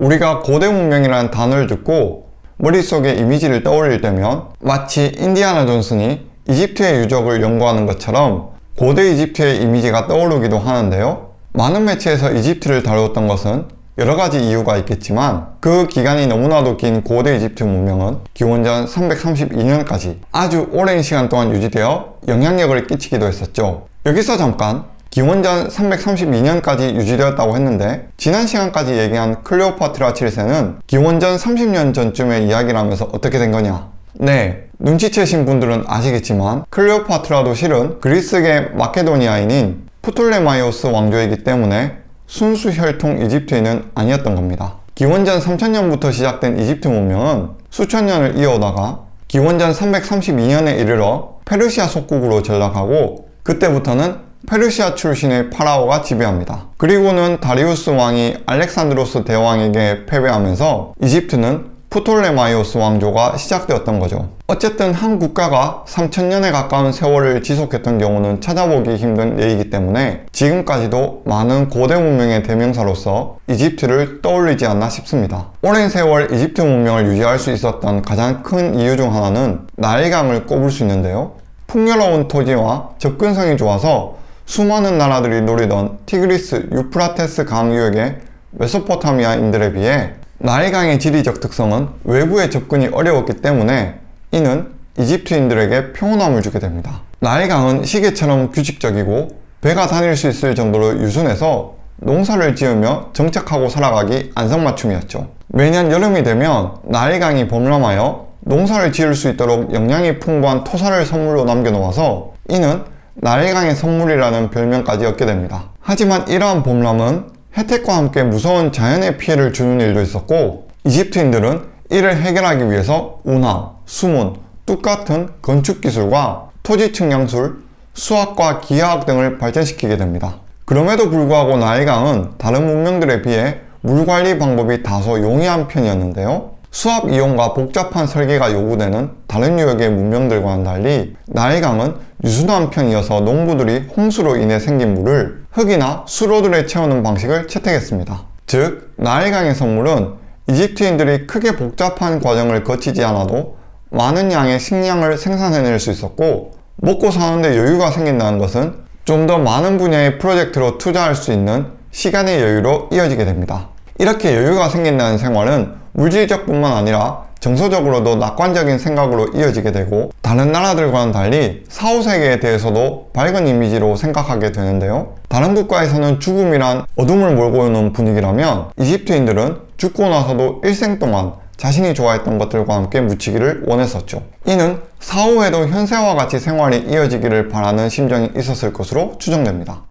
우리가 고대 문명이라는 단어를 듣고 머릿속에 이미지를 떠올릴 때면 마치 인디아나 존슨이 이집트의 유적을 연구하는 것처럼 고대 이집트의 이미지가 떠오르기도 하는데요. 많은 매체에서 이집트를 다루었던 것은 여러 가지 이유가 있겠지만 그 기간이 너무나도 긴 고대 이집트 문명은 기원전 332년까지 아주 오랜 시간 동안 유지되어 영향력을 끼치기도 했었죠. 여기서 잠깐 기원전 332년까지 유지되었다고 했는데 지난 시간까지 얘기한 클레오파트라 7세는 기원전 30년 전쯤의 이야기라면서 어떻게 된 거냐? 네 눈치채신 분들은 아시겠지만 클레오파트라도 실은 그리스계 마케도니아인인 프톨레마이오스 왕조이기 때문에 순수 혈통 이집트인은 아니었던 겁니다. 기원전 3000년부터 시작된 이집트 문명은 수천 년을 이어오다가 기원전 332년에 이르러 페르시아 속국으로 전락하고 그때부터는 페르시아 출신의 파라오가 지배합니다. 그리고는 다리우스 왕이 알렉산드로스 대왕에게 패배하면서 이집트는 프톨레마이오스 왕조가 시작되었던 거죠. 어쨌든 한 국가가 3000년에 가까운 세월을 지속했던 경우는 찾아보기 힘든 예이기 때문에 지금까지도 많은 고대 문명의 대명사로서 이집트를 떠올리지 않나 싶습니다. 오랜 세월 이집트 문명을 유지할 수 있었던 가장 큰 이유 중 하나는 나일강을 꼽을 수 있는데요. 풍요로운 토지와 접근성이 좋아서 수많은 나라들이 노리던 티그리스 유프라테스 강유역의 메소포타미아인들에 비해 나일강의 지리적 특성은 외부의 접근이 어려웠기 때문에 이는 이집트인들에게 평온함을 주게 됩니다. 나일강은 시계처럼 규칙적이고 배가 다닐 수 있을 정도로 유순해서 농사를 지으며 정착하고 살아가기 안성맞춤이었죠. 매년 여름이 되면 나일강이 범람하여 농사를 지을 수 있도록 영양이 풍부한 토사를 선물로 남겨놓아서 이는 나일강의 선물이라는 별명까지 얻게 됩니다. 하지만 이러한 범람은 혜택과 함께 무서운 자연의 피해를 주는 일도 있었고 이집트인들은 이를 해결하기 위해서 운하, 수문, 뚝 같은 건축기술과 토지 측량술, 수학과 기하학 등을 발전시키게 됩니다. 그럼에도 불구하고 나일강은 다른 문명들에 비해 물관리 방법이 다소 용이한 편이었는데요. 수압 이용과 복잡한 설계가 요구되는 다른 유역의 문명들과는 달리 나일강은 유순한 편이어서 농부들이 홍수로 인해 생긴 물을 흙이나 수로들에 채우는 방식을 채택했습니다. 즉, 나일강의 선물은 이집트인들이 크게 복잡한 과정을 거치지 않아도 많은 양의 식량을 생산해낼 수 있었고 먹고 사는데 여유가 생긴다는 것은 좀 더 많은 분야의 프로젝트로 투자할 수 있는 시간의 여유로 이어지게 됩니다. 이렇게 여유가 생긴다는 생활은 물질적 뿐만 아니라 정서적으로도 낙관적인 생각으로 이어지게 되고 다른 나라들과는 달리 사후세계에 대해서도 밝은 이미지로 생각하게 되는데요. 다른 국가에서는 죽음이란 어둠을 몰고 오는 분위기라면 이집트인들은 죽고 나서도 일생 동안 자신이 좋아했던 것들과 함께 묻히기를 원했었죠. 이는 사후에도 현세와 같이 생활이 이어지기를 바라는 심정이 있었을 것으로 추정됩니다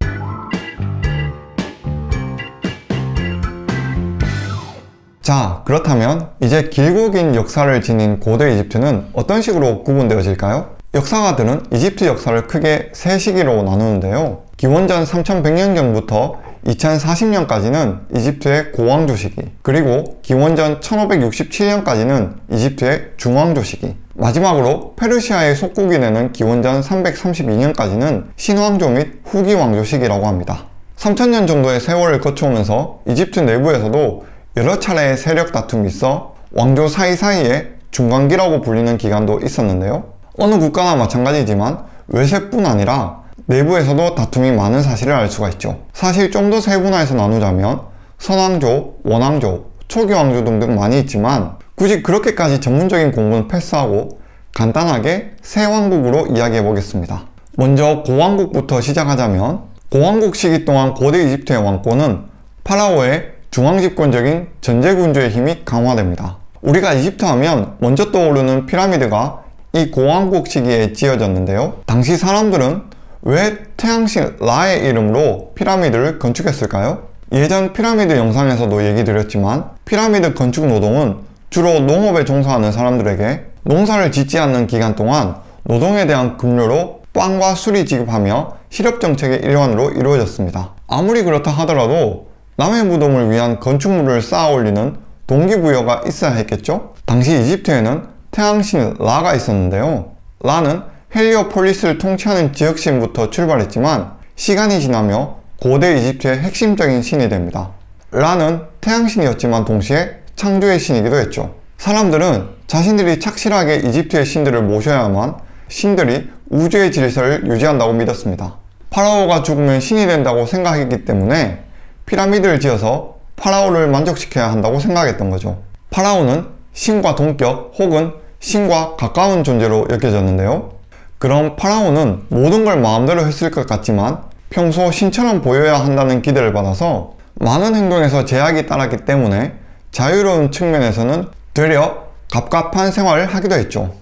자 그렇다면 이제 길고 긴 역사를 지닌 고대 이집트는 어떤 식으로 구분되어질까요? 역사가들은 이집트 역사를 크게 세 시기로 나누는데요 기원전 3100년 전부터 2040년까지는 이집트의 고왕조 시기 그리고 기원전 1567년까지는 이집트의 중왕조 시기 마지막으로 페르시아의 속국이 되는 기원전 332년까지는 신왕조 및 후기 왕조 시기라고 합니다 3000년 정도의 세월을 거쳐오면서 이집트 내부에서도 여러 차례의 세력 다툼이 있어 왕조 사이사이에 중간기라고 불리는 기간도 있었는데요. 어느 국가나 마찬가지지만 외세뿐 아니라 내부에서도 다툼이 많은 사실을 알 수가 있죠. 사실 좀 더 세분화해서 나누자면 선왕조, 원왕조, 초기왕조 등등 많이 있지만 굳이 그렇게까지 전문적인 공부는 패스하고 간단하게 세 왕국으로 이야기해 보겠습니다. 먼저 고왕국부터 시작하자면 고왕국 시기 동안 고대 이집트의 왕권은 파라오의 중앙집권적인 전제군주의 힘이 강화됩니다. 우리가 이집트 하면 먼저 떠오르는 피라미드가 이 고왕국 시기에 지어졌는데요. 당시 사람들은 왜 태양신 라의 이름으로 피라미드를 건축했을까요? 예전 피라미드 영상에서도 얘기 드렸지만 피라미드 건축 노동은 주로 농업에 종사하는 사람들에게 농사를 짓지 않는 기간 동안 노동에 대한 급료로 빵과 술이 지급하며 실업정책의 일환으로 이루어졌습니다. 아무리 그렇다 하더라도 남의 무덤을 위한 건축물을 쌓아 올리는 동기부여가 있어야 했겠죠? 당시 이집트에는 태양신 라가 있었는데요. 라는 헬리오폴리스를 통치하는 지역신부터 출발했지만 시간이 지나며 고대 이집트의 핵심적인 신이 됩니다. 라는 태양신이었지만 동시에 창조의 신이기도 했죠. 사람들은 자신들이 착실하게 이집트의 신들을 모셔야만 신들이 우주의 질서를 유지한다고 믿었습니다. 파라오가 죽으면 신이 된다고 생각했기 때문에 피라미드를 지어서 파라오를 만족시켜야 한다고 생각했던 거죠. 파라오는 신과 동격 혹은 신과 가까운 존재로 여겨졌는데요. 그럼 파라오는 모든 걸 마음대로 했을 것 같지만 평소 신처럼 보여야 한다는 기대를 받아서 많은 행동에서 제약이 따랐기 때문에 자유로운 측면에서는 되려 갑갑한 생활을 하기도 했죠.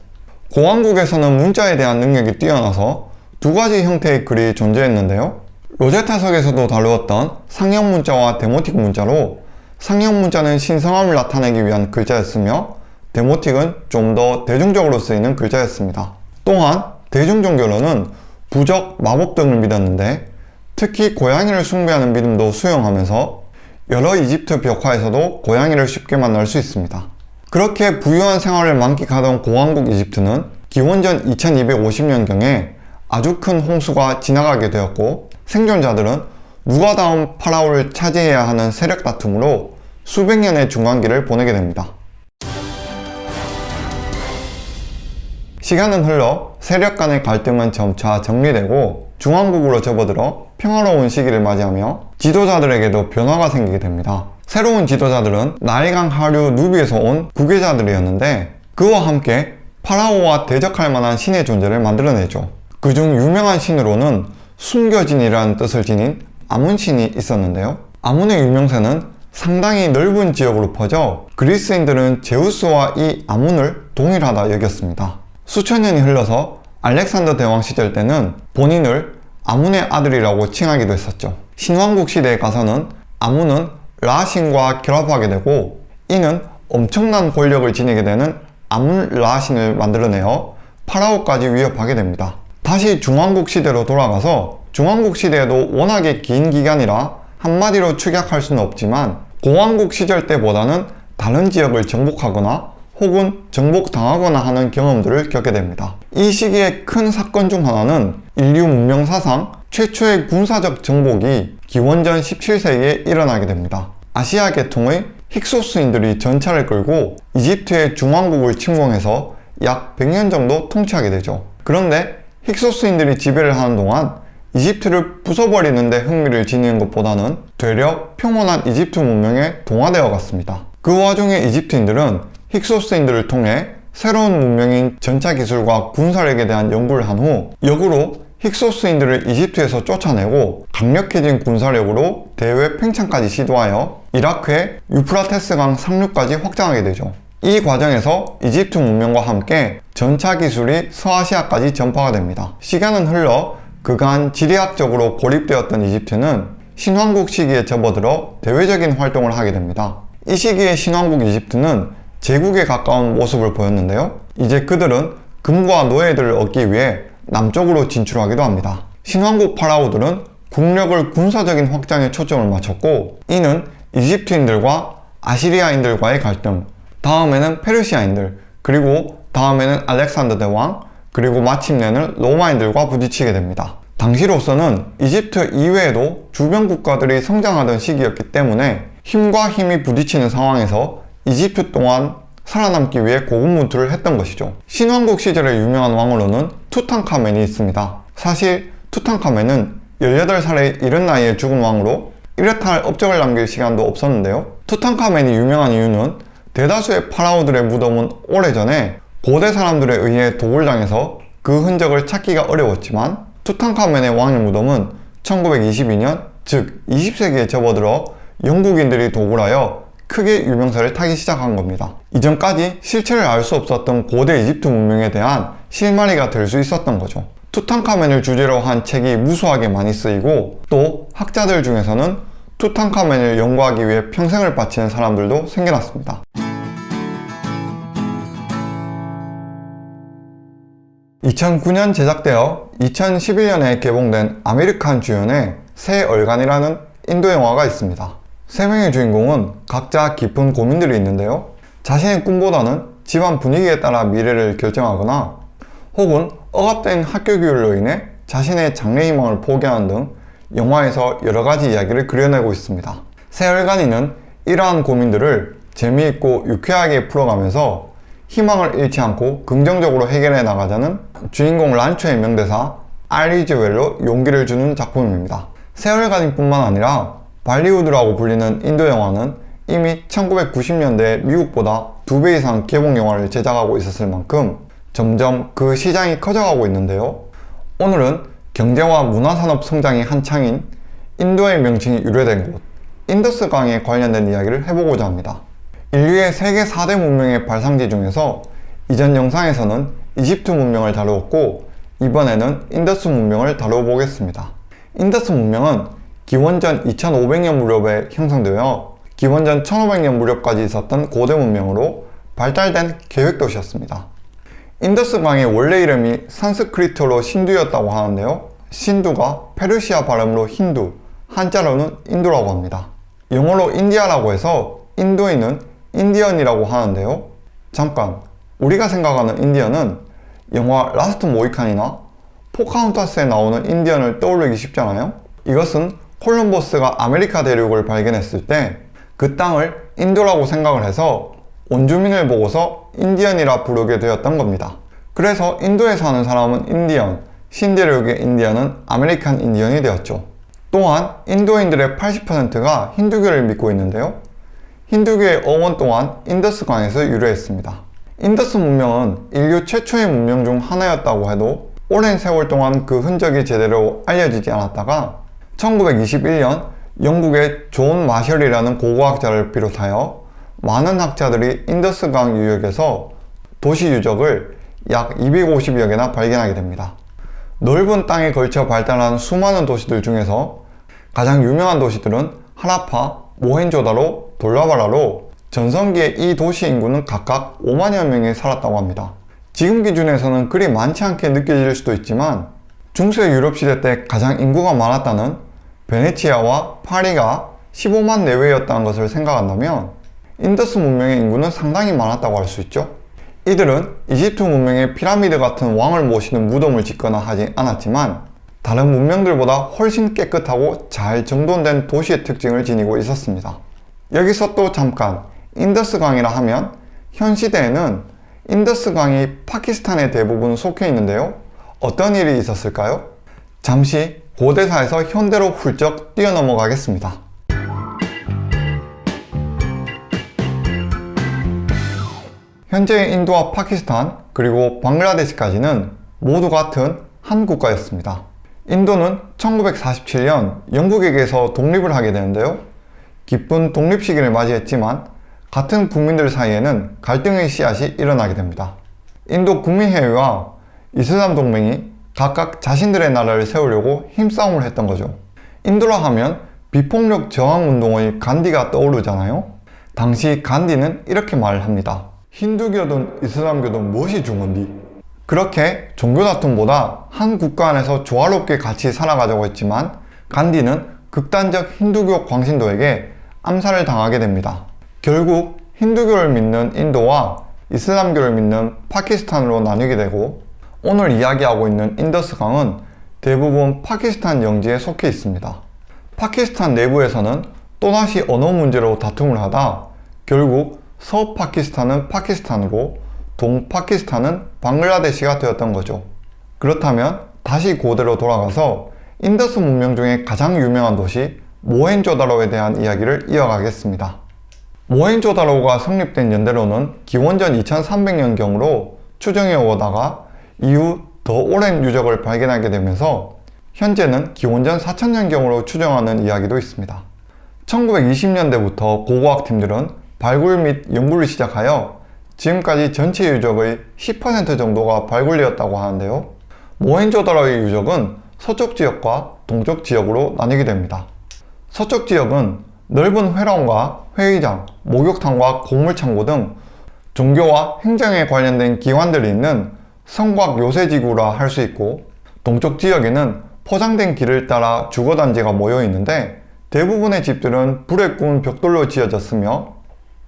고왕국에서는 문자에 대한 능력이 뛰어나서 두 가지 형태의 글이 존재했는데요. 로제타석에서도 다루었던 상형 문자와 데모틱 문자로 상형 문자는 신성함을 나타내기 위한 글자였으며 데모틱은 좀 더 대중적으로 쓰이는 글자였습니다. 또한 대중종교로는 부적, 마법 등을 믿었는데 특히 고양이를 숭배하는 믿음도 수용하면서 여러 이집트 벽화에서도 고양이를 쉽게 만날 수 있습니다. 그렇게 부유한 생활을 만끽하던 고왕국 이집트는 기원전 2250년경에 아주 큰 홍수가 지나가게 되었고 생존자들은 누가 다음 파라오를 차지해야 하는 세력 다툼으로 수백 년의 중간기를 보내게 됩니다. 시간은 흘러 세력 간의 갈등은 점차 정리되고 중왕국으로 접어들어 평화로운 시기를 맞이하며 지도자들에게도 변화가 생기게 됩니다. 새로운 지도자들은 나일강 하류 누비에서 온 구계자들이었는데 그와 함께 파라오와 대적할 만한 신의 존재를 만들어내죠. 그중 유명한 신으로는 숨겨진이라는 뜻을 지닌 아문신이 있었는데요. 아문의 유명세는 상당히 넓은 지역으로 퍼져 그리스인들은 제우스와 이 아문을 동일하다 여겼습니다. 수천 년이 흘러서 알렉산더 대왕 시절 때는 본인을 아문의 아들이라고 칭하기도 했었죠. 신왕국 시대에 가서는 아문은 라신과 결합하게 되고 이는 엄청난 권력을 지니게 되는 아문 라신을 만들어내어 파라오까지 위협하게 됩니다. 다시 중왕국 시대로 돌아가서 중왕국 시대에도 워낙에 긴 기간이라 한마디로 축약할 수는 없지만 공왕국 시절 때보다는 다른 지역을 정복하거나 혹은 정복당하거나 하는 경험들을 겪게 됩니다. 이 시기의 큰 사건 중 하나는 인류 문명 사상 최초의 군사적 정복이 기원전 17세기에 일어나게 됩니다. 아시아 계통의 힉소스인들이 전차를 끌고 이집트의 중왕국을 침공해서 약 100년 정도 통치하게 되죠. 그런데 힉소스인들이 지배를 하는 동안 이집트를 부숴버리는 데 흥미를 지니는 것보다는 되려 평온한 이집트 문명에 동화되어 갔습니다. 그 와중에 이집트인들은 힉소스인들을 통해 새로운 문명인 전차 기술과 군사력에 대한 연구를 한 후 역으로 힉소스인들을 이집트에서 쫓아내고 강력해진 군사력으로 대외 팽창까지 시도하여 이라크의 유프라테스강 상류까지 확장하게 되죠. 이 과정에서 이집트 문명과 함께 전차 기술이 서아시아까지 전파가 됩니다. 시간은 흘러 그간 지리학적으로 고립되었던 이집트는 신왕국 시기에 접어들어 대외적인 활동을 하게 됩니다. 이 시기의 신왕국 이집트는 제국에 가까운 모습을 보였는데요. 이제 그들은 금과 노예들을 얻기 위해 남쪽으로 진출하기도 합니다. 신왕국 파라오들은 국력을 군사적인 확장에 초점을 맞췄고 이는 이집트인들과 아시리아인들과의 갈등, 다음에는 페르시아인들, 그리고 다음에는 알렉산더 대왕, 그리고 마침내는 로마인들과 부딪히게 됩니다. 당시로서는 이집트 이외에도 주변 국가들이 성장하던 시기였기 때문에 힘과 힘이 부딪히는 상황에서 이집트 동안 살아남기 위해 고군분투를 했던 것이죠. 신왕국 시절의 유명한 왕으로는 투탕카멘이 있습니다. 사실 투탕카멘은 18살의 이른 나이에 죽은 왕으로 이렇다 할 업적을 남길 시간도 없었는데요. 투탕카멘이 유명한 이유는 대다수의 파라오들의 무덤은 오래전에 고대 사람들에 의해 도굴당해서 그 흔적을 찾기가 어려웠지만 투탕카멘의 왕의 무덤은 1922년 즉 20세기에 접어들어 영국인들이 도굴하여 크게 유명세를 타기 시작한 겁니다. 이전까지 실체를 알 수 없었던 고대 이집트 문명에 대한 실마리가 될 수 있었던 거죠. 투탕카멘을 주제로 한 책이 무수하게 많이 쓰이고 또 학자들 중에서는 투탕카멘을 연구하기 위해 평생을 바치는 사람들도 생겨났습니다. 2009년 제작되어 2011년에 개봉된 아미르 칸 주연의 세 얼간이라는 인도 영화가 있습니다. 세 명의 주인공은 각자 깊은 고민들이 있는데요. 자신의 꿈보다는 집안 분위기에 따라 미래를 결정하거나 혹은 억압된 학교 교육으로 인해 자신의 장래희망을 포기하는 등 영화에서 여러가지 이야기를 그려내고 있습니다. 세월간이는 이러한 고민들을 재미있고 유쾌하게 풀어가면서 희망을 잃지 않고 긍정적으로 해결해 나가자는 주인공 란초의 명대사 알리즈웰로 용기를 주는 작품입니다. 세월간임뿐만 아니라 발리우드라고 불리는 인도 영화는 이미 1990년대 미국보다 두 배 이상 개봉 영화를 제작하고 있었을 만큼 점점 그 시장이 커져가고 있는데요. 오늘은 경제와 문화산업 성장이 한창인 인도의 명칭이 유래된 곳 인더스 강에 관련된 이야기를 해보고자 합니다. 인류의 세계 4대 문명의 발상지 중에서 이전 영상에서는 이집트 문명을 다루었고 이번에는 인더스 문명을 다뤄보겠습니다. 인더스 문명은 기원전 2500년 무렵에 형성되어 기원전 1500년 무렵까지 있었던 고대 문명으로 발달된 계획도시였습니다. 인더스 강의 원래 이름이 산스크리트로 신두였다고 하는데요. 신두가 페르시아 발음으로 힌두, 한자로는 인도라고 합니다. 영어로 인디아라고 해서 인도인은 인디언이라고 하는데요. 잠깐, 우리가 생각하는 인디언은 영화 라스트 모히칸이나 포카혼타스에 나오는 인디언을 떠올리기 쉽잖아요. 이것은 콜럼버스가 아메리카 대륙을 발견했을 때 그 땅을 인도라고 생각을 해서 원주민을 보고서 인디언이라 부르게 되었던 겁니다. 그래서 인도에 사는 사람은 인디언, 신대륙의 인디언은 아메리칸 인디언이 되었죠. 또한 인도인들의 80%가 힌두교를 믿고 있는데요. 힌두교의 어원 또한 인더스 강에서 유래했습니다. 인더스 문명은 인류 최초의 문명 중 하나였다고 해도 오랜 세월 동안 그 흔적이 제대로 알려지지 않았다가 1921년 영국의 존 마셜이라는 고고학자를 비롯하여 많은 학자들이 인더스강 유역에서 도시 유적을 약 250여 개나 발견하게 됩니다. 넓은 땅에 걸쳐 발달한 수많은 도시들 중에서 가장 유명한 도시들은 하라파, 모헨조다로, 돌라비라로 전성기에 이 도시 인구는 각각 5만여 명이 살았다고 합니다. 지금 기준에서는 그리 많지 않게 느껴질 수도 있지만 중세 유럽 시대 때 가장 인구가 많았다는 베네치아와 파리가 15만 내외였다는 것을 생각한다면 인더스 문명의 인구는 상당히 많았다고 할 수 있죠. 이들은 이집트 문명의 피라미드 같은 왕을 모시는 무덤을 짓거나 하지 않았지만 다른 문명들보다 훨씬 깨끗하고 잘 정돈된 도시의 특징을 지니고 있었습니다. 여기서 또 잠깐 인더스 강이라 하면 현 시대에는 인더스 강이 파키스탄에 대부분 속해 있는데요. 어떤 일이 있었을까요? 잠시 고대사에서 현대로 훌쩍 뛰어넘어가겠습니다. 현재 인도와 파키스탄 그리고 방글라데시까지는 모두 같은 한 국가였습니다. 인도는 1947년 영국에게서 독립을 하게 되는데요. 기쁜 독립 시기를 맞이했지만 같은 국민들 사이에는 갈등의 씨앗이 일어나게 됩니다. 인도 국민회의와 이슬람 동맹이 각각 자신들의 나라를 세우려고 힘싸움을 했던 거죠. 인도라 하면 비폭력 저항운동의 간디가 떠오르잖아요. 당시 간디는 이렇게 말을 합니다. 힌두교든 이슬람교든 무엇이 중요한디? 그렇게 종교 다툼보다 한 국가 안에서 조화롭게 같이 살아가자고 했지만 간디는 극단적 힌두교 광신도에게 암살을 당하게 됩니다. 결국 힌두교를 믿는 인도와 이슬람교를 믿는 파키스탄으로 나뉘게 되고 오늘 이야기하고 있는 인더스강은 대부분 파키스탄 영지에 속해 있습니다. 파키스탄 내부에서는 또다시 언어 문제로 다툼을 하다 결국 서파키스탄은 파키스탄으로 동파키스탄은 방글라데시가 되었던 거죠. 그렇다면 다시 고대로 돌아가서 인더스 문명 중에 가장 유명한 도시 모헨조다로에 대한 이야기를 이어가겠습니다. 모헨조다로가 성립된 연대로는 기원전 2300년경으로 추정해 오다가 이후 더 오랜 유적을 발견하게 되면서 현재는 기원전 4000년경으로 추정하는 이야기도 있습니다. 1920년대부터 고고학팀들은 발굴 및 연구를 시작하여 지금까지 전체 유적의 10% 정도가 발굴되었다고 하는데요. 모헨조다로의 유적은 서쪽 지역과 동쪽 지역으로 나뉘게 됩니다. 서쪽 지역은 넓은 회랑과 회의장, 목욕탕과 곡물창고 등 종교와 행정에 관련된 기관들이 있는 성곽 요새지구라 할 수 있고 동쪽 지역에는 포장된 길을 따라 주거단지가 모여 있는데 대부분의 집들은 불에 구운 벽돌로 지어졌으며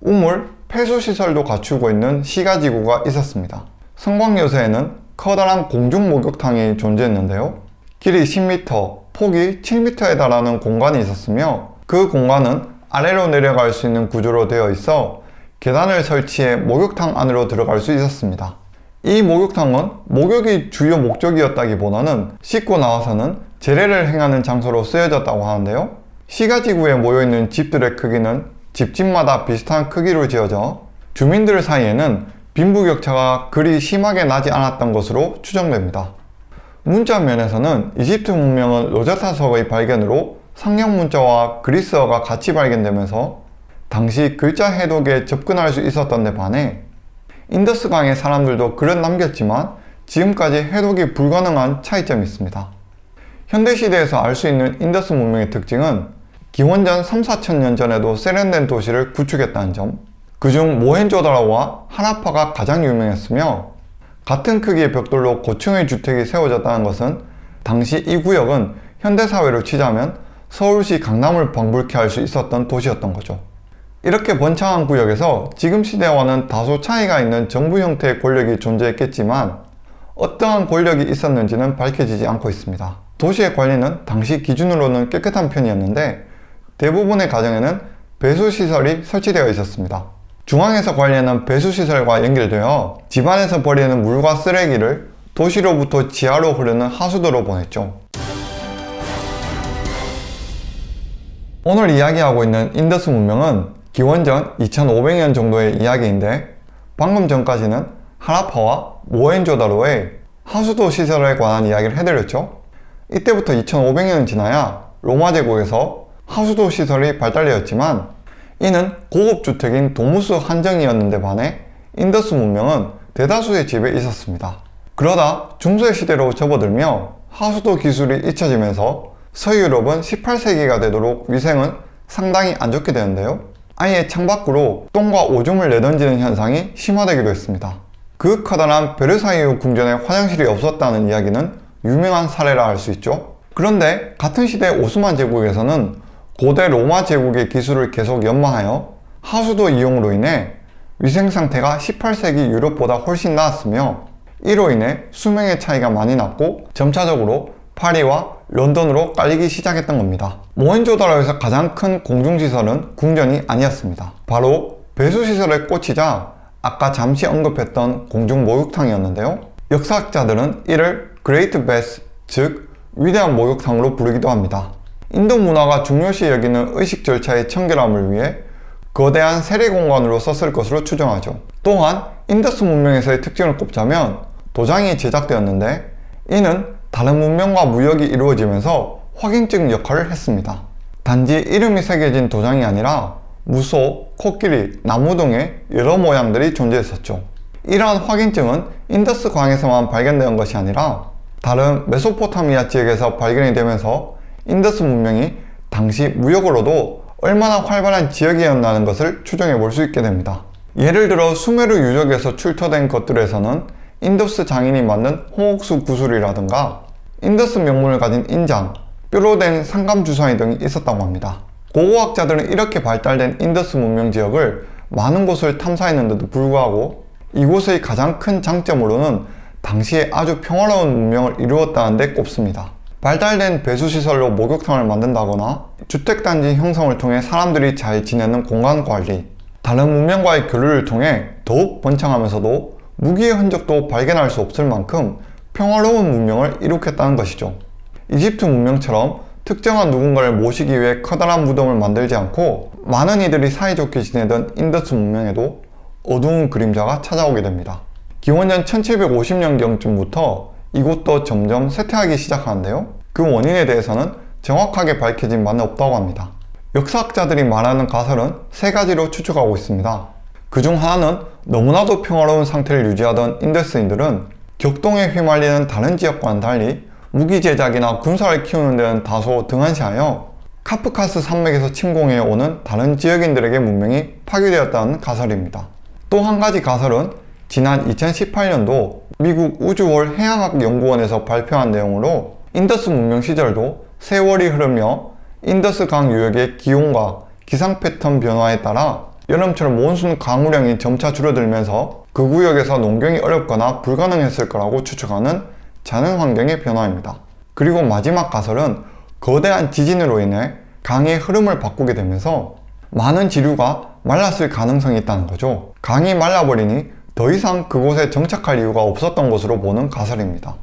우물, 폐수시설도 갖추고 있는 시가지구가 있었습니다. 성곽 요새에는 커다란 공중 목욕탕이 존재했는데요. 길이 10m, 폭이 7m에 달하는 공간이 있었으며 그 공간은 아래로 내려갈 수 있는 구조로 되어 있어 계단을 설치해 목욕탕 안으로 들어갈 수 있었습니다. 이 목욕탕은 목욕이 주요 목적이었다기보다는 씻고 나와서는 재래를 행하는 장소로 쓰여졌다고 하는데요. 시가지구에 모여있는 집들의 크기는 집집마다 비슷한 크기로 지어져 주민들 사이에는 빈부격차가 그리 심하게 나지 않았던 것으로 추정됩니다. 문자 면에서는 이집트 문명은 로제타석의 발견으로 상형 문자와 그리스어가 같이 발견되면서 당시 글자 해독에 접근할 수 있었던 데 반해 인더스강의 사람들도 글은 남겼지만 지금까지 해독이 불가능한 차이점이 있습니다. 현대시대에서 알 수 있는 인더스 문명의 특징은 기원전 3, 4천 년 전에도 세련된 도시를 구축했다는 점 그중 모헨조다로와 하나파가 가장 유명했으며 같은 크기의 벽돌로 고층의 주택이 세워졌다는 것은 당시 이 구역은 현대사회로 치자면 서울시 강남을 방불케 할 수 있었던 도시였던 거죠. 이렇게 번창한 구역에서 지금 시대와는 다소 차이가 있는 정부 형태의 권력이 존재했겠지만 어떠한 권력이 있었는지는 밝혀지지 않고 있습니다. 도시의 관리는 당시 기준으로는 깨끗한 편이었는데 대부분의 가정에는 배수시설이 설치되어 있었습니다. 중앙에서 관리하는 배수시설과 연결되어 집안에서 버리는 물과 쓰레기를 도시로부터 지하로 흐르는 하수도로 보냈죠. 오늘 이야기하고 있는 인더스 문명은 기원전 2500년 정도의 이야기인데 방금 전까지는 하라파와 모헨조다로의 하수도 시설에 관한 이야기를 해드렸죠. 이때부터 2500년이 지나야 로마 제국에서 하수도 시설이 발달되었지만 이는 고급 주택인 도무스 한정이었는데 반해 인더스 문명은 대다수의 집에 있었습니다. 그러다 중세 시대로 접어들며 하수도 기술이 잊혀지면서 서유럽은 18세기가 되도록 위생은 상당히 안 좋게 되는데요. 아예 창밖으로 똥과 오줌을 내던지는 현상이 심화되기도 했습니다. 그 커다란 베르사유 궁전에 화장실이 없었다는 이야기는 유명한 사례라 할 수 있죠. 그런데 같은 시대 오스만 제국에서는 고대 로마 제국의 기술을 계속 연마하여 하수도 이용으로 인해 위생 상태가 18세기 유럽보다 훨씬 나았으며 이로 인해 수명의 차이가 많이 났고 점차적으로 파리와 런던으로 깔리기 시작했던 겁니다. 모헨조다로에서 가장 큰 공중시설은 궁전이 아니었습니다. 바로 배수시설에 꽂히자 아까 잠시 언급했던 공중 목욕탕이었는데요. 역사학자들은 이를 Great Bath, 즉 위대한 목욕탕으로 부르기도 합니다. 인도 문화가 중요시 여기는 의식 절차의 청결함을 위해 거대한 세례 공간으로 썼을 것으로 추정하죠. 또한 인더스 문명에서의 특징을 꼽자면 도장이 제작되었는데 이는 다른 문명과 무역이 이루어지면서 확인증 역할을 했습니다. 단지 이름이 새겨진 도장이 아니라 무소, 코끼리, 나무 등의 여러 모양들이 존재했었죠. 이러한 확인증은 인더스 강에서만 발견된 것이 아니라 다른 메소포타미아 지역에서 발견이 되면서 인더스 문명이 당시 무역으로도 얼마나 활발한 지역이었다는 것을 추정해 볼 수 있게 됩니다. 예를 들어 수메르 유적에서 출토된 것들에서는 인더스 장인이 만든 홍옥수 구슬이라든가 인더스 명문을 가진 인장, 뼈로 된 상감 주사위 등이 있었다고 합니다. 고고학자들은 이렇게 발달된 인더스 문명 지역을 많은 곳을 탐사했는데도 불구하고 이곳의 가장 큰 장점으로는 당시에 아주 평화로운 문명을 이루었다는 데 꼽습니다. 발달된 배수시설로 목욕탕을 만든다거나 주택단지 형성을 통해 사람들이 잘 지내는 공간관리 다른 문명과의 교류를 통해 더욱 번창하면서도 무기의 흔적도 발견할 수 없을 만큼 평화로운 문명을 이룩했다는 것이죠. 이집트 문명처럼 특정한 누군가를 모시기 위해 커다란 무덤을 만들지 않고 많은 이들이 사이좋게 지내던 인더스 문명에도 어두운 그림자가 찾아오게 됩니다. 기원전 1750년경쯤부터 이곳도 점점 쇠퇴하기 시작하는데요. 그 원인에 대해서는 정확하게 밝혀진 바는 없다고 합니다. 역사학자들이 말하는 가설은 세 가지로 추측하고 있습니다. 그 중 하나는 너무나도 평화로운 상태를 유지하던 인더스인들은 격동에 휘말리는 다른 지역과는 달리 무기 제작이나 군사를 키우는 데는 다소 등한시하여 카프카스 산맥에서 침공해 오는 다른 지역인들에게 문명이 파괴되었다는 가설입니다. 또 한 가지 가설은 지난 2018년도 미국 우즈홀 해양학연구원에서 발표한 내용으로 인더스 문명 시절도 세월이 흐르며 인더스 강 유역의 기온과 기상 패턴 변화에 따라 여름철 몬순 강우량이 점차 줄어들면서 그 구역에서 농경이 어렵거나 불가능했을 거라고 추측하는 자연 환경의 변화입니다. 그리고 마지막 가설은 거대한 지진으로 인해 강의 흐름을 바꾸게 되면서 많은 지류가 말랐을 가능성이 있다는 거죠. 강이 말라버리니 더 이상 그곳에 정착할 이유가 없었던 것으로 보는 가설입니다.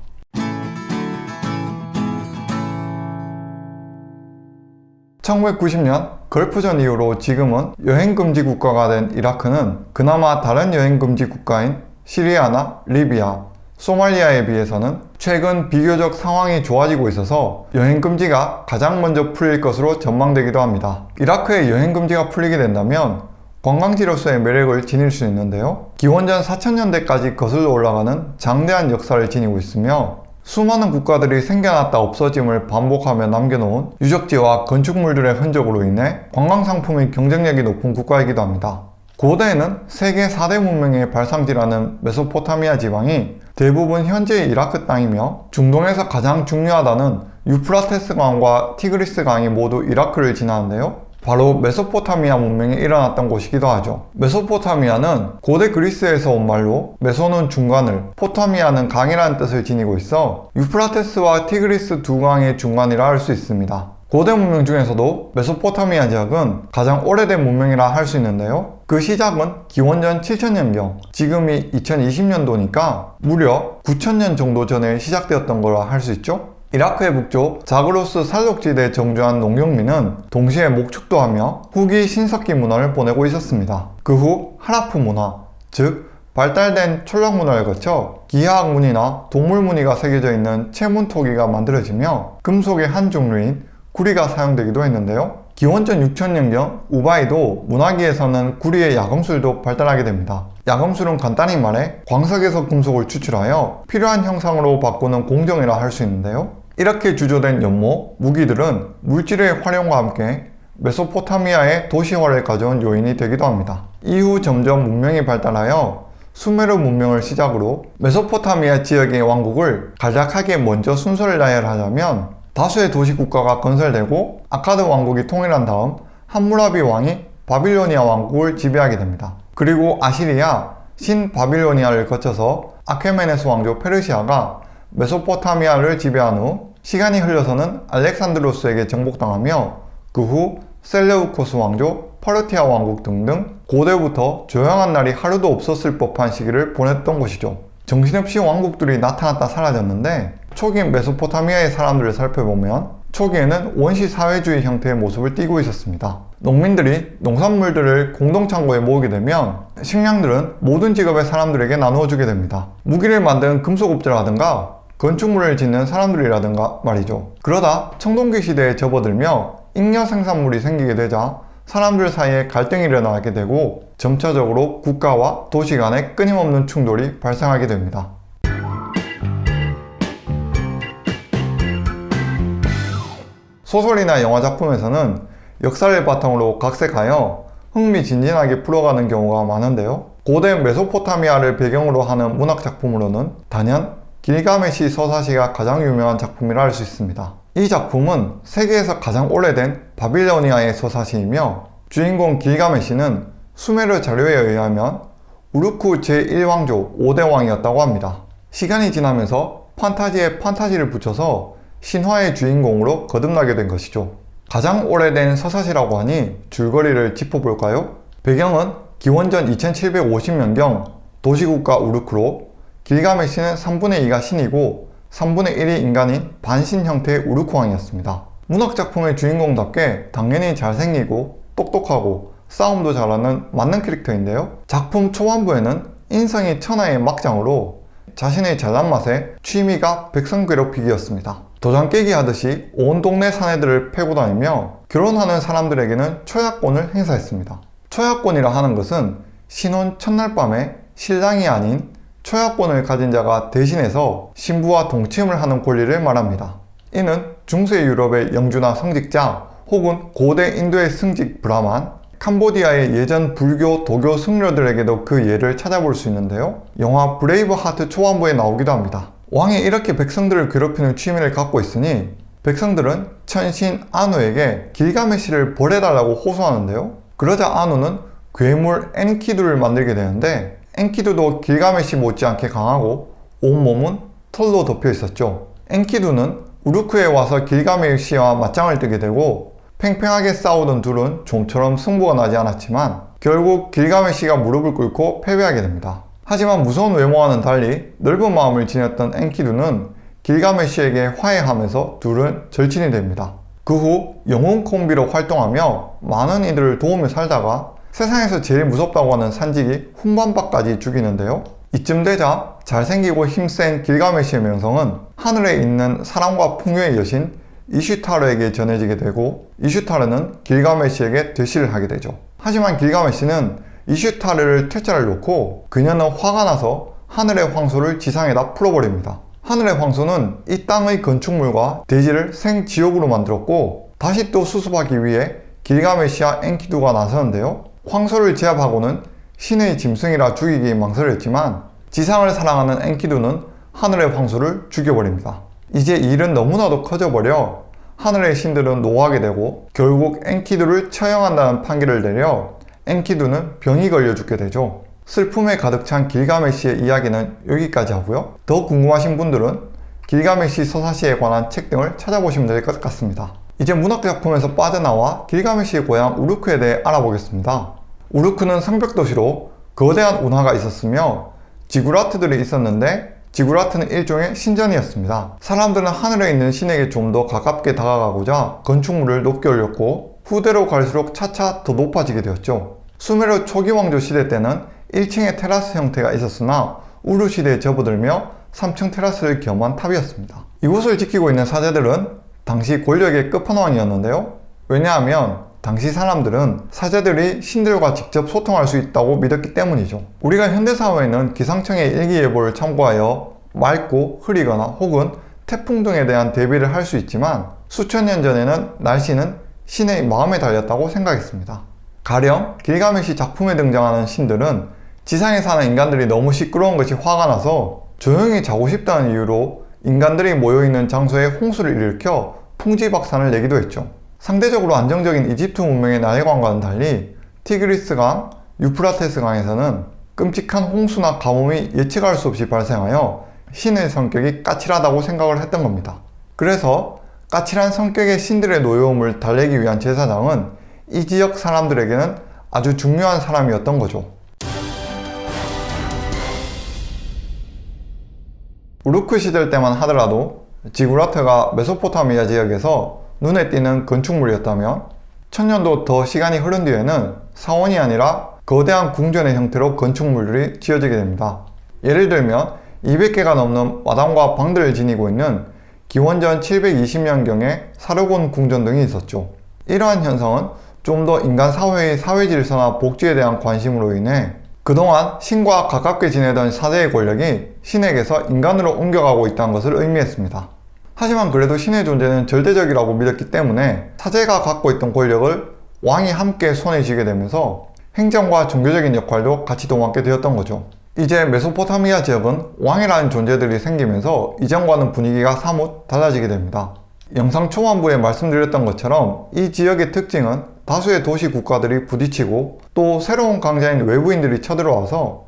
(1990년) 걸프전 이후로 지금은 여행금지 국가가 된 이라크는 그나마 다른 여행금지 국가인 시리아나 리비아, 소말리아에 비해서는 최근 비교적 상황이 좋아지고 있어서 여행금지가 가장 먼저 풀릴 것으로 전망되기도 합니다. 이라크의 여행금지가 풀리게 된다면 관광지로서의 매력을 지닐 수 있는데요. 기원전 4000년대까지 거슬러 올라가는 장대한 역사를 지니고 있으며 수많은 국가들이 생겨났다 없어짐을 반복하며 남겨놓은 유적지와 건축물들의 흔적으로 인해 관광상품의 경쟁력이 높은 국가이기도 합니다. 고대에는 세계 4대 문명의 발상지라는 메소포타미아 지방이 대부분 현재의 이라크 땅이며 중동에서 가장 중요하다는 유프라테스 강과 티그리스 강이 모두 이라크를 지나는데요. 바로 메소포타미아 문명이 일어났던 곳이기도 하죠. 메소포타미아는 고대 그리스에서 온 말로 메소는 중간을, 포타미아는 강이라는 뜻을 지니고 있어 유프라테스와 티그리스 두 강의 중간이라 할 수 있습니다. 고대 문명 중에서도 메소포타미아 지역은 가장 오래된 문명이라 할 수 있는데요. 그 시작은 기원전 7000년경, 지금이 2020년도니까 무려 9000년 정도 전에 시작되었던 거라 할 수 있죠. 이라크의 북쪽 자그로스 산록지대에 정주한 농경민은 동시에 목축도 하며 후기 신석기 문화를 보내고 있었습니다. 그 후 하라프 문화, 즉 발달된 철학 문화를 거쳐 기하학 무늬나 동물 무늬가 새겨져 있는 체문 토기가 만들어지며 금속의 한 종류인 구리가 사용되기도 했는데요. 기원전 6000년경 우바이도 문화기에서는 구리의 야금술도 발달하게 됩니다. 야금술은 간단히 말해 광석에서 금속을 추출하여 필요한 형상으로 바꾸는 공정이라 할 수 있는데요. 이렇게 주조된 연못, 무기들은 물질의 활용과 함께 메소포타미아의 도시화를 가져온 요인이 되기도 합니다. 이후 점점 문명이 발달하여 수메르 문명을 시작으로 메소포타미아 지역의 왕국을 간략하게 먼저 순서를 나열하자면 다수의 도시국가가 건설되고 아카드 왕국이 통일한 다음 함무라비 왕이 바빌로니아 왕국을 지배하게 됩니다. 그리고 아시리아, 신바빌로니아를 거쳐서 아케메네스 왕조 페르시아가 메소포타미아를 지배한 후 시간이 흘러서는 알렉산드로스에게 정복당하며 그 후 셀레우코스 왕조, 파르티아 왕국 등등 고대부터 조용한 날이 하루도 없었을 법한 시기를 보냈던 것이죠. 정신없이 왕국들이 나타났다 사라졌는데 초기 메소포타미아의 사람들을 살펴보면 초기에는 원시 사회주의 형태의 모습을 띠고 있었습니다. 농민들이 농산물들을 공동창고에 모으게 되면 식량들은 모든 직업의 사람들에게 나누어 주게 됩니다. 무기를 만드는 금속업자라든가 건축물을 짓는 사람들이라든가 말이죠. 그러다 청동기 시대에 접어들며 잉여 생산물이 생기게 되자 사람들 사이에 갈등이 일어나게 되고 점차적으로 국가와 도시 간의 끊임없는 충돌이 발생하게 됩니다. 소설이나 영화 작품에서는 역사를 바탕으로 각색하여 흥미진진하게 풀어가는 경우가 많은데요. 고대 메소포타미아를 배경으로 하는 문학 작품으로는 단연 길가메시 서사시가 가장 유명한 작품이라 할 수 있습니다. 이 작품은 세계에서 가장 오래된 바빌로니아의 서사시이며 주인공 길가메시는 수메르 자료에 의하면 우르쿠 제1왕조 5대 왕이었다고 합니다. 시간이 지나면서 판타지에 판타지를 붙여서 신화의 주인공으로 거듭나게 된 것이죠. 가장 오래된 서사시라고 하니 줄거리를 짚어볼까요? 배경은 기원전 2750년경 도시국가 우르크로 길가메시는 3분의 2가 신이고 3분의 1이 인간인 반신 형태의 우르크왕이었습니다. 문학작품의 주인공답게 당연히 잘생기고 똑똑하고 싸움도 잘하는 맞는 캐릭터인데요. 작품 초반부에는 인성이 천하의 막장으로 자신의 잘난 맛에 취미가 백성 괴롭히기였습니다. 도장 깨기 하듯이 온 동네 사내들을 패고 다니며 결혼하는 사람들에게는 초야권을 행사했습니다. 초야권이라 하는 것은 신혼 첫날 밤에 신랑이 아닌 초야권을 가진 자가 대신해서 신부와 동침을 하는 권리를 말합니다. 이는 중세 유럽의 영주나 성직자 혹은 고대 인도의 승직 브라만, 캄보디아의 예전 불교, 도교 승려들에게도 그 예를 찾아볼 수 있는데요. 영화 브레이브 하트 초반부에 나오기도 합니다. 왕이 이렇게 백성들을 괴롭히는 취미를 갖고 있으니 백성들은 천신 아누에게 길가메시를 벌해달라고 호소하는데요. 그러자 아누는 괴물 엔키두를 만들게 되는데 엔키두도 길가메시 못지않게 강하고 온몸은 털로 덮여 있었죠. 엔키두는 우르크에 와서 길가메시와 맞짱을 뜨게 되고 팽팽하게 싸우던 둘은 좀처럼 승부가 나지 않았지만 결국 길가메시가 무릎을 꿇고 패배하게 됩니다. 하지만 무서운 외모와는 달리 넓은 마음을 지녔던 엔키두는 길가메시에게 화해하면서 둘은 절친이 됩니다. 그 후 영웅 콤비로 활동하며 많은 이들을 도우며 살다가 세상에서 제일 무섭다고 하는 산지기 훈반바까지 죽이는데요. 이쯤 되자 잘생기고 힘센 길가메시의 명성은 하늘에 있는 사랑과 풍요의 여신 이슈타르에게 전해지게 되고 이슈타르는 길가메시에게 대시를 하게 되죠. 하지만 길가메시는 이슈타르를 퇴짜를 놓고 그녀는 화가 나서 하늘의 황소를 지상에다 풀어버립니다. 하늘의 황소는 이 땅의 건축물과 대지를 생지옥으로 만들었고 다시 또 수습하기 위해 길가메시와 엔키두가 나서는데요. 황소를 제압하고는 신의 짐승이라 죽이기 망설였지만 지상을 사랑하는 엔키두는 하늘의 황소를 죽여버립니다. 이제 일은 너무나도 커져버려 하늘의 신들은 노하게 되고 결국 엔키두를 처형한다는 판결을 내려 엔키두는 병이 걸려 죽게 되죠. 슬픔에 가득 찬 길가메시의 이야기는 여기까지 하고요. 더 궁금하신 분들은 길가메시 서사시에 관한 책 등을 찾아보시면 될 것 같습니다. 이제 문학 작품에서 빠져나와 길가메시의 고향 우르크에 대해 알아보겠습니다. 우르크는 성벽도시로 거대한 운하가 있었으며 지구라트들이 있었는데 지구라트는 일종의 신전이었습니다. 사람들은 하늘에 있는 신에게 좀 더 가깝게 다가가고자 건축물을 높게 올렸고 후대로 갈수록 차차 더 높아지게 되었죠. 수메르 초기 왕조 시대 때는 1층의 테라스 형태가 있었으나 우르 시대에 접어들며 3층 테라스를 겸한 탑이었습니다. 이곳을 지키고 있는 사제들은 당시 권력의 끝판왕이었는데요. 왜냐하면 당시 사람들은 사제들이 신들과 직접 소통할 수 있다고 믿었기 때문이죠. 우리가 현대사회에는 기상청의 일기예보를 참고하여 맑고 흐리거나 혹은 태풍 등에 대한 대비를 할 수 있지만 수천 년 전에는 날씨는 신의 마음에 달렸다고 생각했습니다. 가령 길가메시 작품에 등장하는 신들은 지상에 사는 인간들이 너무 시끄러운 것이 화가 나서 조용히 자고 싶다는 이유로 인간들이 모여있는 장소에 홍수를 일으켜 풍지박산을 내기도 했죠. 상대적으로 안정적인 이집트 문명의 나일강과는 달리 티그리스강, 유프라테스강에서는 끔찍한 홍수나 가뭄이 예측할 수 없이 발생하여 신의 성격이 까칠하다고 생각을 했던 겁니다. 그래서 까칠한 성격의 신들의 노여움을 달래기 위한 제사장은 이 지역 사람들에게는 아주 중요한 사람이었던 거죠. 우르크 시절 때만 하더라도 지구라트가 메소포타미아 지역에서 눈에 띄는 건축물이었다면 천년도 더 시간이 흐른 뒤에는 사원이 아니라 거대한 궁전의 형태로 건축물들이 지어지게 됩니다. 예를 들면 200개가 넘는 마당과 방들을 지니고 있는 기원전 720년경의 사르곤 궁전 등이 있었죠. 이러한 현상은 좀 더 인간 사회의 사회 질서나 복지에 대한 관심으로 인해 그동안 신과 가깝게 지내던 사제의 권력이 신에게서 인간으로 옮겨가고 있다는 것을 의미했습니다. 하지만 그래도 신의 존재는 절대적이라고 믿었기 때문에 사제가 갖고 있던 권력을 왕이 함께 손에 쥐게 되면서 행정과 종교적인 역할도 같이 도맡게 되었던 거죠. 이제 메소포타미아 지역은 왕이라는 존재들이 생기면서 이전과는 분위기가 사뭇 달라지게 됩니다. 영상 초반부에 말씀드렸던 것처럼 이 지역의 특징은 다수의 도시 국가들이 부딪히고 또 새로운 강자인 외부인들이 쳐들어와서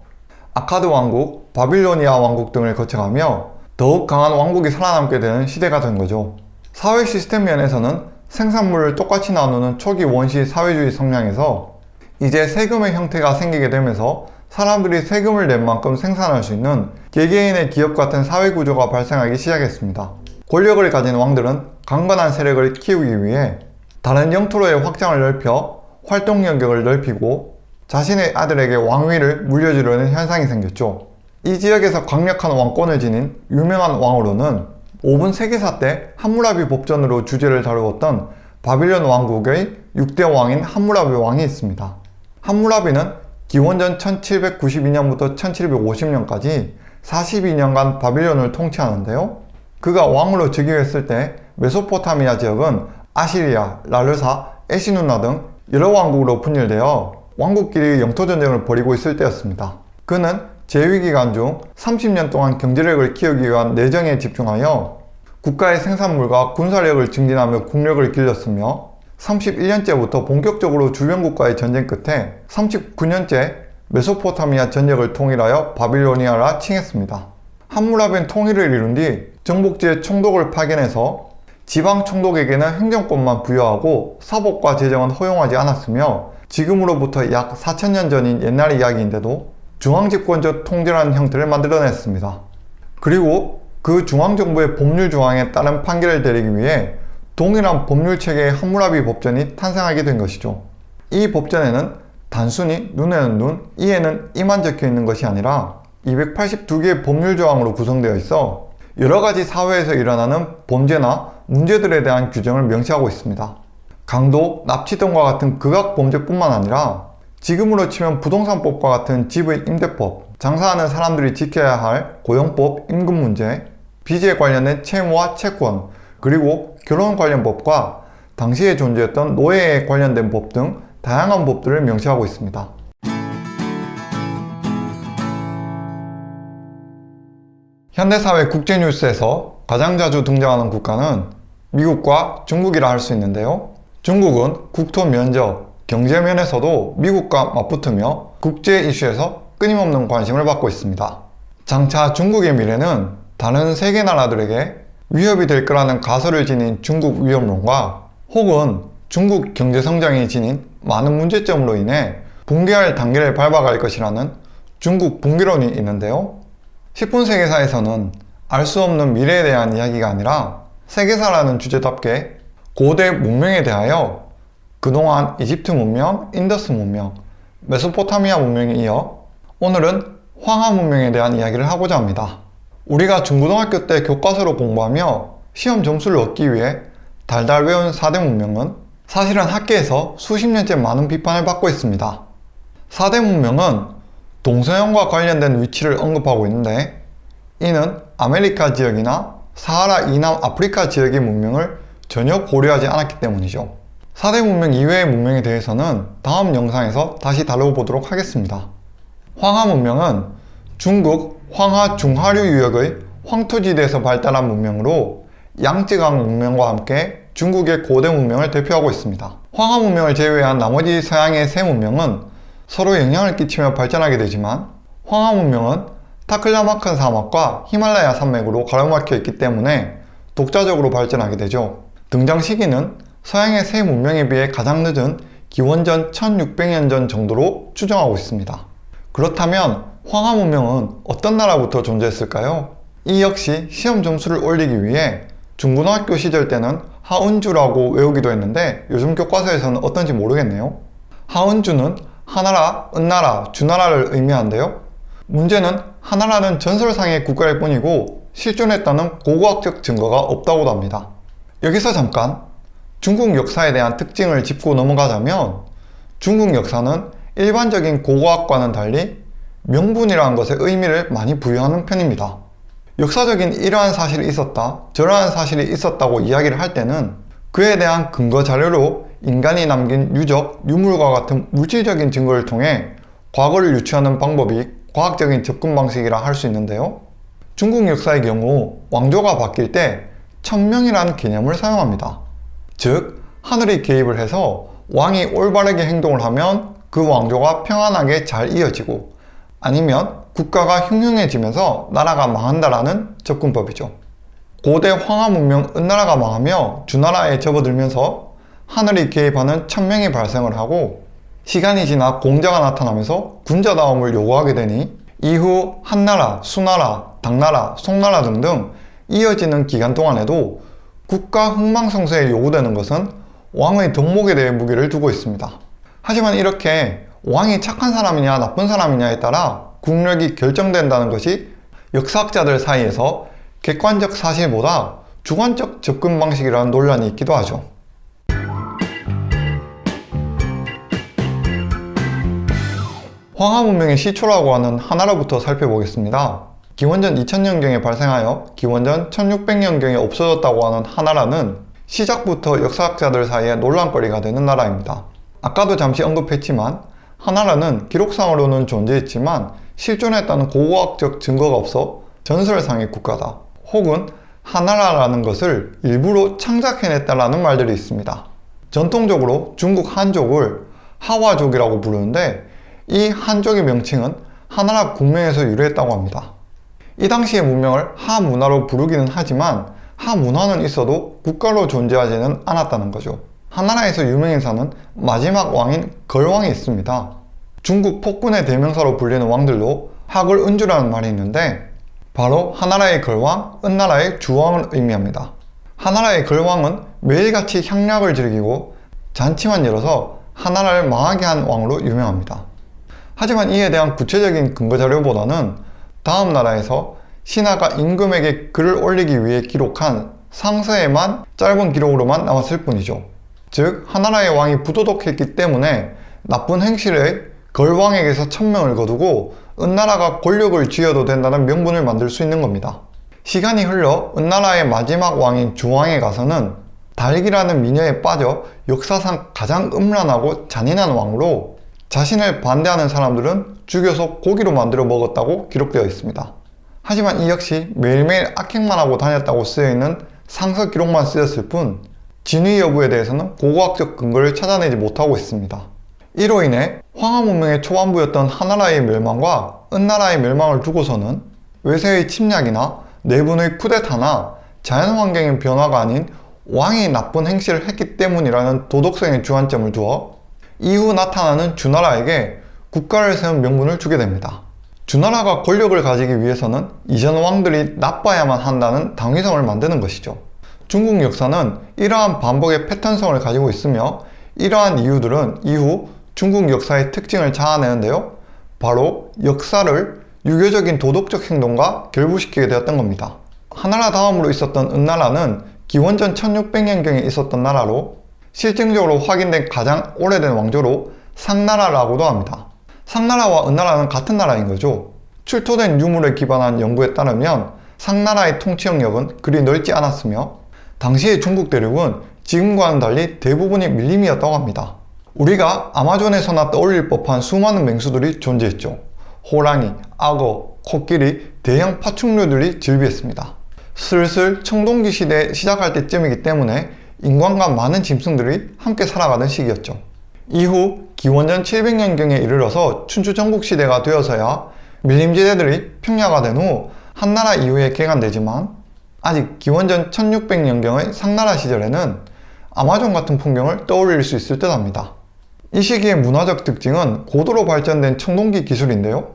아카드 왕국, 바빌로니아 왕국 등을 거쳐가며 더욱 강한 왕국이 살아남게 되는 시대가 된 거죠. 사회 시스템 면에서는 생산물을 똑같이 나누는 초기 원시 사회주의 성향에서 이제 세금의 형태가 생기게 되면서 사람들이 세금을 낸 만큼 생산할 수 있는 개개인의 기업 같은 사회 구조가 발생하기 시작했습니다. 권력을 가진 왕들은 강건한 세력을 키우기 위해 다른 영토로의 확장을 넓혀 활동 영역을 넓히고 자신의 아들에게 왕위를 물려주려는 현상이 생겼죠. 이 지역에서 강력한 왕권을 지닌 유명한 왕으로는 5분 세계사 때 함무라비 법전으로 주제를 다루었던 바빌론 왕국의 6대 왕인 함무라비 왕이 있습니다. 함무라비는 기원전 1792년부터 1750년까지 42년간 바빌론을 통치하는데요. 그가 왕으로 즉위했을 때 메소포타미아 지역은 아시리아, 라르사, 에시누나 등 여러 왕국으로 분열되어 왕국끼리 영토전쟁을 벌이고 있을 때였습니다. 그는 재위기간 중 30년 동안 경제력을 키우기 위한 내정에 집중하여 국가의 생산물과 군사력을 증진하며 국력을 길렀으며 31년째부터 본격적으로 주변국과의 전쟁 끝에 39년째 메소포타미아 전역을 통일하여 바빌로니아라 칭했습니다. 함무라비는 통일을 이룬 뒤 정복지의 총독을 파견해서 지방 총독에게는 행정권만 부여하고 사법과 재정은 허용하지 않았으며 지금으로부터 약 4천년 전인 옛날 이야기인데도 중앙집권적 통제라는 형태를 만들어냈습니다. 그리고 그 중앙정부의 법률 조항에 따른 판결을 내리기 위해 동일한 법률체계의 함무라비 법전이 탄생하게 된 것이죠. 이 법전에는 단순히 눈에는 눈, 이에는 이만 적혀 있는 것이 아니라 282개의 법률 조항으로 구성되어 있어 여러가지 사회에서 일어나는 범죄나 문제들에 대한 규정을 명시하고 있습니다. 강도, 납치 등과 같은 극악 범죄뿐만 아니라 지금으로 치면 부동산법과 같은 집의 임대법, 장사하는 사람들이 지켜야 할 고용법, 임금 문제, 빚에 관련된 채무와 채권, 그리고 결혼 관련 법과 당시에 존재했던 노예에 관련된 법 등 다양한 법들을 명시하고 있습니다. 현대사회 국제뉴스에서 가장 자주 등장하는 국가는 미국과 중국이라 할 수 있는데요. 중국은 국토 면적, 경제 면에서도 미국과 맞붙으며 국제 이슈에서 끊임없는 관심을 받고 있습니다. 장차 중국의 미래는 다른 세계 나라들에게 위협이 될 거라는 가설을 지닌 중국 위협론과 혹은 중국 경제성장이 지닌 많은 문제점으로 인해 붕괴할 단계를 밟아갈 것이라는 중국 붕괴론이 있는데요. 10분 세계사에서는 알 수 없는 미래에 대한 이야기가 아니라 세계사라는 주제답게 고대 문명에 대하여 그동안 이집트 문명, 인더스 문명, 메소포타미아 문명에 이어 오늘은 황하 문명에 대한 이야기를 하고자 합니다. 우리가 중고등학교 때 교과서로 공부하며 시험 점수를 얻기 위해 달달 외운 4대 문명은 사실은 학계에서 수십 년째 많은 비판을 받고 있습니다. 4대 문명은 동서양과 관련된 위치를 언급하고 있는데 이는 아메리카 지역이나 사하라 이남 아프리카 지역의 문명을 전혀 고려하지 않았기 때문이죠. 4대 문명 이외의 문명에 대해서는 다음 영상에서 다시 다뤄보도록 하겠습니다. 황하 문명은 중국 황하 중하류 유역의 황토지대에서 발달한 문명으로 양쯔강 문명과 함께 중국의 고대 문명을 대표하고 있습니다. 황하 문명을 제외한 나머지 서양의 세 문명은 서로 영향을 끼치며 발전하게 되지만 황하 문명은 타클라마칸 사막과 히말라야 산맥으로 가로막혀 있기 때문에 독자적으로 발전하게 되죠. 등장 시기는 서양의 세 문명에 비해 가장 늦은 기원전 1600년 전 정도로 추정하고 있습니다. 그렇다면 황하 문명은 어떤 나라부터 존재했을까요? 이 역시 시험 점수를 올리기 위해 중고등학교 시절 때는 하은주라고 외우기도 했는데 요즘 교과서에서는 어떤지 모르겠네요. 하은주는 하나라, 은나라, 주나라를 의미하는데요. 문제는 하나라는 전설상의 국가일 뿐이고 실존했다는 고고학적 증거가 없다고도 합니다. 여기서 잠깐 중국 역사에 대한 특징을 짚고 넘어가자면 중국 역사는 일반적인 고고학과는 달리 명분이라는 것에 의미를 많이 부여하는 편입니다. 역사적인 이러한 사실이 있었다, 저러한 사실이 있었다고 이야기를 할 때는 그에 대한 근거 자료로 인간이 남긴 유적, 유물과 같은 물질적인 증거를 통해 과거를 유추하는 방법이 과학적인 접근 방식이라 할 수 있는데요. 중국 역사의 경우 왕조가 바뀔 때 천명이라는 개념을 사용합니다. 즉, 하늘이 개입을 해서 왕이 올바르게 행동을 하면 그 왕조가 평안하게 잘 이어지고 아니면 국가가 흉흉해지면서 나라가 망한다라는 접근법이죠. 고대 황하 문명 은나라가 망하며 주나라에 접어들면서 하늘이 개입하는 천명이 발생을 하고 시간이 지나 공자가 나타나면서 군자다움을 요구하게 되니 이후 한나라, 수나라, 당나라, 송나라 등등 이어지는 기간 동안에도 국가 흥망성쇠에 요구되는 것은 왕의 덕목에 대해 무게를 두고 있습니다. 하지만 이렇게 왕이 착한 사람이냐 나쁜 사람이냐에 따라 국력이 결정된다는 것이 역사학자들 사이에서 객관적 사실보다 주관적 접근 방식이라는 논란이 있기도 하죠. 황하 문명의 시초라고 하는 하나로부터 살펴보겠습니다. 기원전 2000년경에 발생하여 기원전 1600년경에 없어졌다고 하는 하나라는 시작부터 역사학자들 사이에 논란거리가 되는 나라입니다. 아까도 잠시 언급했지만 하나라는 기록상으로는 존재했지만 실존했다는 고고학적 증거가 없어 전설상의 국가다. 혹은 하나라라는 것을 일부러 창작해냈다라는 말들이 있습니다. 전통적으로 중국 한족을 하와족이라고 부르는데 이 한족의 명칭은 하나라 국명에서 유래했다고 합니다. 이 당시의 문명을 하문화로 부르기는 하지만 하문화는 있어도 국가로 존재하지는 않았다는 거죠. 하나라에서 유명인 사는 마지막 왕인 걸왕이 있습니다. 중국 폭군의 대명사로 불리는 왕들로 학을 은주라는 말이 있는데 바로 하나라의 걸왕, 은나라의 주왕을 의미합니다. 하나라의 걸왕은 매일같이 향락을 즐기고 잔치만 열어서 하나라를 망하게 한 왕으로 유명합니다. 하지만 이에 대한 구체적인 근거 자료보다는 다음 나라에서 신하가 임금에게 글을 올리기 위해 기록한 상서에만 짧은 기록으로만 남았을 뿐이죠. 즉 하나라의 왕이 부도덕했기 때문에 나쁜 행실에 걸왕에게서 천명을 거두고 은나라가 권력을 쥐어도 된다는 명분을 만들 수 있는 겁니다. 시간이 흘러 은나라의 마지막 왕인 주왕에 가서는 달기라는 미녀에 빠져 역사상 가장 음란하고 잔인한 왕으로 자신을 반대하는 사람들은 죽여서 고기로 만들어 먹었다고 기록되어 있습니다. 하지만 이 역시 매일매일 악행만 하고 다녔다고 쓰여있는 상서 기록만 쓰였을 뿐 진위 여부에 대해서는 고고학적 근거를 찾아내지 못하고 있습니다. 이로 인해 황하 문명의 초반부였던 하나라의 멸망과 은나라의 멸망을 두고서는 외세의 침략이나 내분의 쿠데타나 자연환경의 변화가 아닌 왕이 나쁜 행실을 했기 때문이라는 도덕성의 주안점을 두어 이후 나타나는 주나라에게 국가를 세운 명분을 주게 됩니다. 주나라가 권력을 가지기 위해서는 이전 왕들이 나빠야만 한다는 당위성을 만드는 것이죠. 중국 역사는 이러한 반복의 패턴성을 가지고 있으며 이러한 이유들은 이후 중국 역사의 특징을 자아내는데요. 바로 역사를 유교적인 도덕적 행동과 결부시키게 되었던 겁니다. 하나라 다음으로 있었던 은나라는 기원전 1600년경에 있었던 나라로 실증적으로 확인된 가장 오래된 왕조로 상나라라고도 합니다. 상나라와 은나라는 같은 나라인 거죠. 출토된 유물에 기반한 연구에 따르면 상나라의 통치 영역은 그리 넓지 않았으며 당시의 중국 대륙은 지금과는 달리 대부분이 밀림이었다고 합니다. 우리가 아마존에서나 떠올릴 법한 수많은 맹수들이 존재했죠. 호랑이, 악어, 코끼리, 대형 파충류들이 즐비했습니다. 슬슬 청동기 시대 시작할 때쯤이기 때문에 인간과 많은 짐승들이 함께 살아가는 시기였죠. 이후 기원전 700년경에 이르러서 춘추 전국시대가 되어서야 밀림지대들이 평야가 된 후 한나라 이후에 개간되지만 아직 기원전 1600년경의 상나라 시절에는 아마존 같은 풍경을 떠올릴 수 있을 듯 합니다. 이 시기의 문화적 특징은 고도로 발전된 청동기 기술인데요.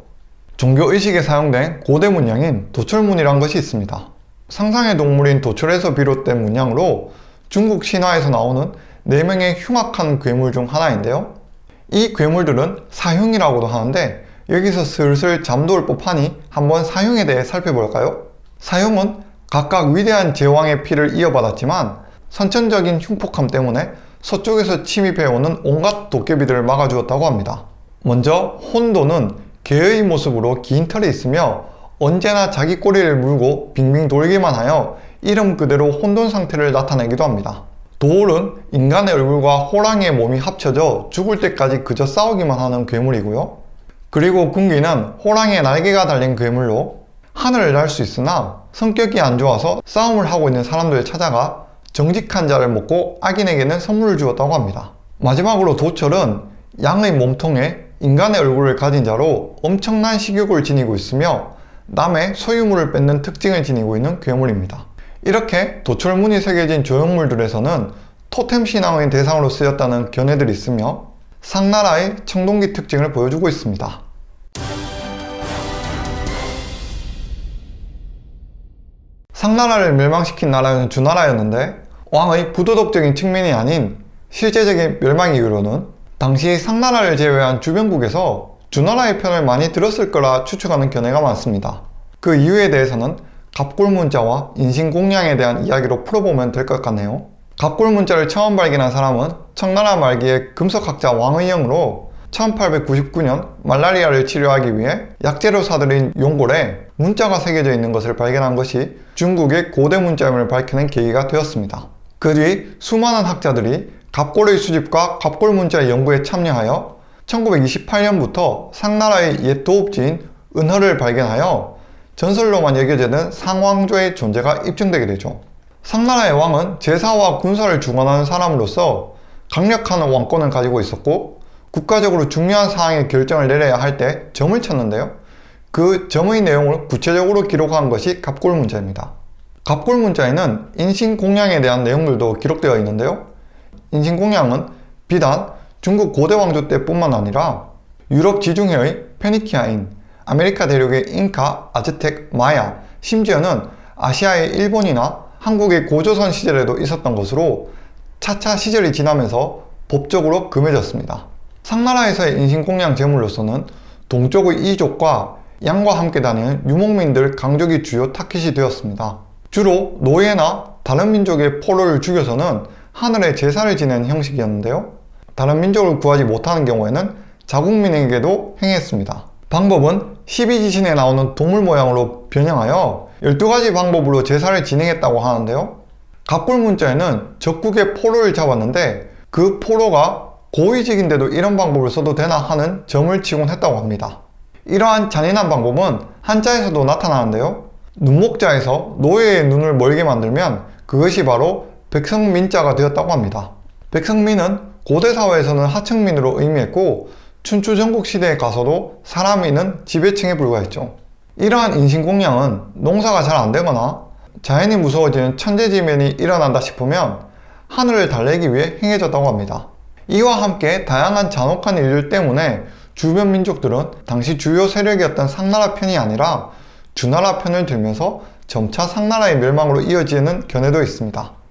종교의식에 사용된 고대 문양인 도철문이란 것이 있습니다. 상상의 동물인 도철에서 비롯된 문양으로 중국 신화에서 나오는 4명의 흉악한 괴물 중 하나인데요. 이 괴물들은 사흉이라고도 하는데 여기서 슬슬 잠도올 법하니 한번 사흉에 대해 살펴볼까요? 사흉은 각각 위대한 제왕의 피를 이어받았지만 선천적인 흉폭함 때문에 서쪽에서 침입해오는 온갖 도깨비들을 막아주었다고 합니다. 먼저 혼도는 개의 모습으로 긴 털이 있으며 언제나 자기 꼬리를 물고 빙빙 돌기만 하여 이름 그대로 혼돈 상태를 나타내기도 합니다. 도울은 인간의 얼굴과 호랑이의 몸이 합쳐져 죽을 때까지 그저 싸우기만 하는 괴물이고요. 그리고 군기는 호랑이의 날개가 달린 괴물로 하늘을 날 수 있으나 성격이 안 좋아서 싸움을 하고 있는 사람들을 찾아가 정직한 자를 먹고 악인에게는 선물을 주었다고 합니다. 마지막으로 도철은 양의 몸통에 인간의 얼굴을 가진 자로 엄청난 식욕을 지니고 있으며 남의 소유물을 뺏는 특징을 지니고 있는 괴물입니다. 이렇게 도철문이 새겨진 조형물들에서는 토템 신앙의 대상으로 쓰였다는 견해들이 있으며 상나라의 청동기 특징을 보여주고 있습니다. 상나라를 멸망시킨 나라는 주나라였는데 왕의 부도덕적인 측면이 아닌 실제적인 멸망 이후로는 당시 상나라를 제외한 주변국에서 주나라의 편을 많이 들었을 거라 추측하는 견해가 많습니다. 그 이유에 대해서는 갑골 문자와 인신공양에 대한 이야기로 풀어보면 될 것 같네요. 갑골 문자를 처음 발견한 사람은 청나라 말기의 금속학자 왕의영으로 1899년 말라리아를 치료하기 위해 약재로 사들인 용골에 문자가 새겨져 있는 것을 발견한 것이 중국의 고대 문자임을 밝혀낸 계기가 되었습니다. 그 뒤 수많은 학자들이 갑골의 수집과 갑골 문자의 연구에 참여하여 1928년부터 상나라의 옛 도읍지인 은허를 발견하여 전설로만 여겨지는 상왕조의 존재가 입증되게 되죠. 상나라의 왕은 제사와 군사를 주관하는 사람으로서 강력한 왕권을 가지고 있었고 국가적으로 중요한 사항의 결정을 내려야 할 때 점을 쳤는데요. 그 점의 내용을 구체적으로 기록한 것이 갑골문자입니다. 갑골 문자에는 인신공양에 대한 내용들도 기록되어 있는데요. 인신공양은 비단 중국 고대 왕조 때뿐만 아니라 유럽 지중해의 페니키아인, 아메리카 대륙의 잉카, 아즈텍, 마야, 심지어는 아시아의 일본이나 한국의 고조선 시절에도 있었던 것으로 차차 시절이 지나면서 법적으로 금해졌습니다. 상나라에서의 인신공양 제물로서는 동쪽의 이족과 양과 함께 다니는 유목민들 강족이 주요 타깃이 되었습니다. 주로 노예나 다른 민족의 포로를 죽여서는 하늘에 제사를 지내는 형식이었는데요. 다른 민족을 구하지 못하는 경우에는 자국민에게도 행했습니다. 방법은 12지신에 나오는 동물 모양으로 변형하여 12가지 방법으로 제사를 진행했다고 하는데요. 갑골 문자에는 적국의 포로를 잡았는데 그 포로가 고위직인데도 이런 방법을 써도 되나 하는 점을 치곤 했다고 합니다. 이러한 잔인한 방법은 한자에서도 나타나는데요. 눈목자에서 노예의 눈을 멀게 만들면 그것이 바로 백성민자가 되었다고 합니다. 백성민은 고대 사회에서는 하층민으로 의미했고 춘추 전국 시대에 가서도 사람이는 지배층에 불과했죠. 이러한 인신공양은 농사가 잘 안되거나 자연이 무서워지는 천재지변이 일어난다 싶으면 하늘을 달래기 위해 행해졌다고 합니다. 이와 함께 다양한 잔혹한 일들 때문에 주변 민족들은 당시 주요 세력이었던 상나라 편이 아니라 주나라 편을 들면서 점차 상나라의 멸망으로 이어지는 견해도 있습니다.